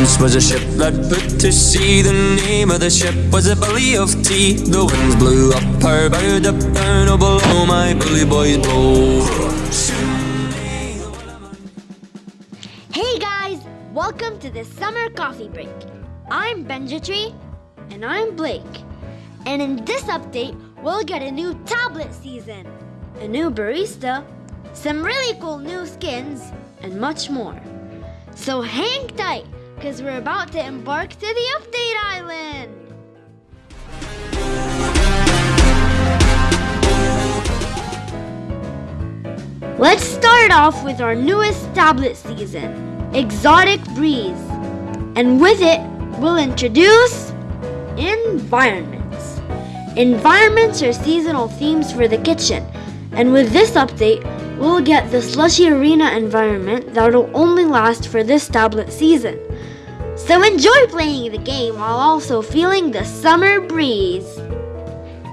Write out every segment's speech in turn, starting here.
was a ship that put to sea. The name of the ship was a Billy of Tea. The winds blew up her bow, up down, oh below my bully boys blow. Hey guys, welcome to the summer coffee break. I'm Benjatree, and I'm Blake. And in this update, we'll get a new tablet season, a new barista, some really cool new skins, and much more. So hang tight, because we're about to embark to the update island. Let's start off with our newest tablet season, Exotic Breeze. And with it, we'll introduce environments. Environments are seasonal themes for the kitchen, and with this update, we'll get the slushy arena environment that'll only last for this tablet season. So enjoy playing the game while also feeling the summer breeze.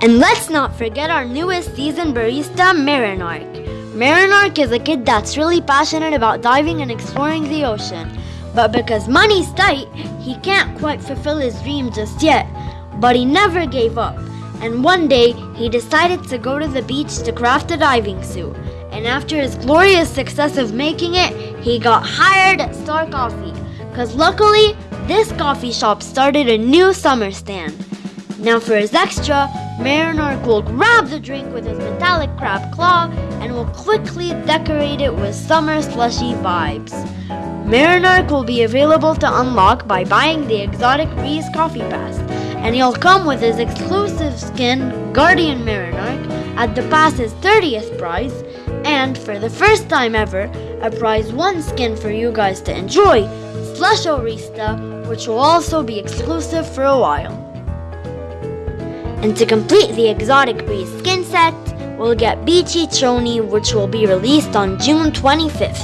And let's not forget our newest season barista, Marinark. Marinark is a kid that's really passionate about diving and exploring the ocean. But because money's tight, he can't quite fulfill his dream just yet. But he never gave up. And one day, he decided to go to the beach to craft a diving suit. And after his glorious success of making it, he got hired at Star Coffee. Cause luckily, this coffee shop started a new summer stand. Now for his extra, Marinark will grab the drink with his metallic crab claw and will quickly decorate it with summer slushy vibes. Marinark will be available to unlock by buying the Exotic Breeze Coffee Pass, and he'll come with his exclusive skin, Guardian Marinark, at the pass's 30th prize, and for the first time ever, a prize 1 skin for you guys to enjoy, Slush Orista, which will also be exclusive for a while. And to complete the Exotic Breeze skin set, we'll get Beachy Trony, which will be released on June 25th.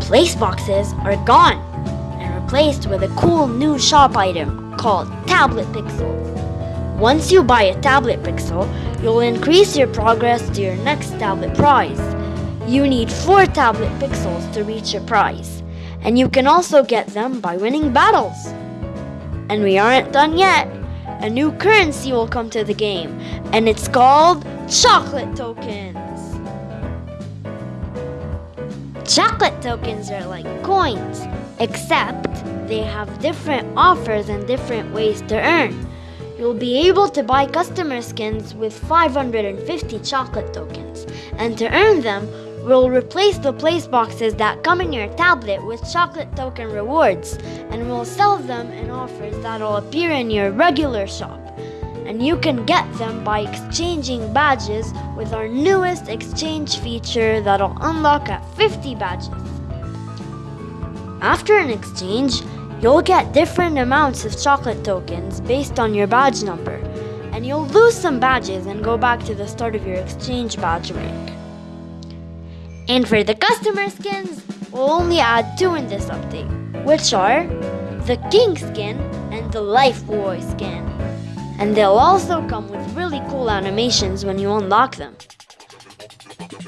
Place boxes are gone and replaced with a cool new shop item called Tablet Pixels. Once you buy a tablet pixel, you'll increase your progress to your next tablet prize. You need 4 tablet pixels to reach your prize, and you can also get them by winning battles. And we aren't done yet a new currency will come to the game, and it's called Chocolate Tokens. Chocolate tokens are like coins, except they have different offers and different ways to earn. You'll be able to buy customer skins with 550 chocolate tokens, and to earn them, We'll replace the place boxes that come in your tablet with chocolate token rewards, and we'll sell them in offers that'll appear in your regular shop. And you can get them by exchanging badges with our newest exchange feature that'll unlock at 50 badges. After an exchange, you'll get different amounts of chocolate tokens based on your badge number, and you'll lose some badges and go back to the start of your exchange badge rank. And for the customer skins, we'll only add two in this update, which are the King skin and the Life Boy skin. And they'll also come with really cool animations when you unlock them.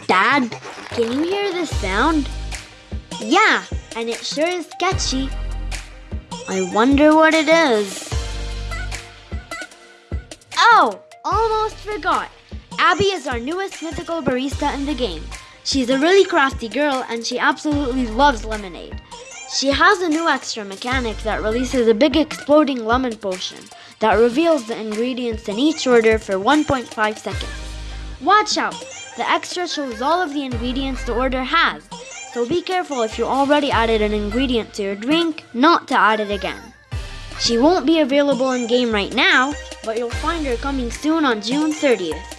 Dad, can you hear this sound? Yeah, and it sure is sketchy. I wonder what it is. Oh, almost forgot. Abby is our newest mythical barista in the game. She's a really crafty girl and she absolutely loves lemonade. She has a new extra mechanic that releases a big exploding lemon potion that reveals the ingredients in each order for 1.5 seconds. Watch out! The extra shows all of the ingredients the order has, so be careful if you already added an ingredient to your drink, not to add it again. She won't be available in game right now, but you'll find her coming soon on June 30th.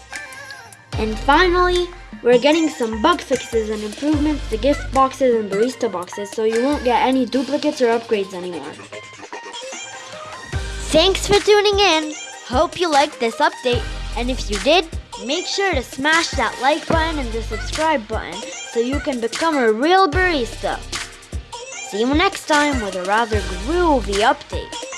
And finally, we're getting some bug fixes and improvements to gift boxes and barista boxes so you won't get any duplicates or upgrades anymore. Thanks for tuning in. Hope you liked this update. And if you did, make sure to smash that like button and the subscribe button so you can become a real barista. See you next time with a rather groovy update.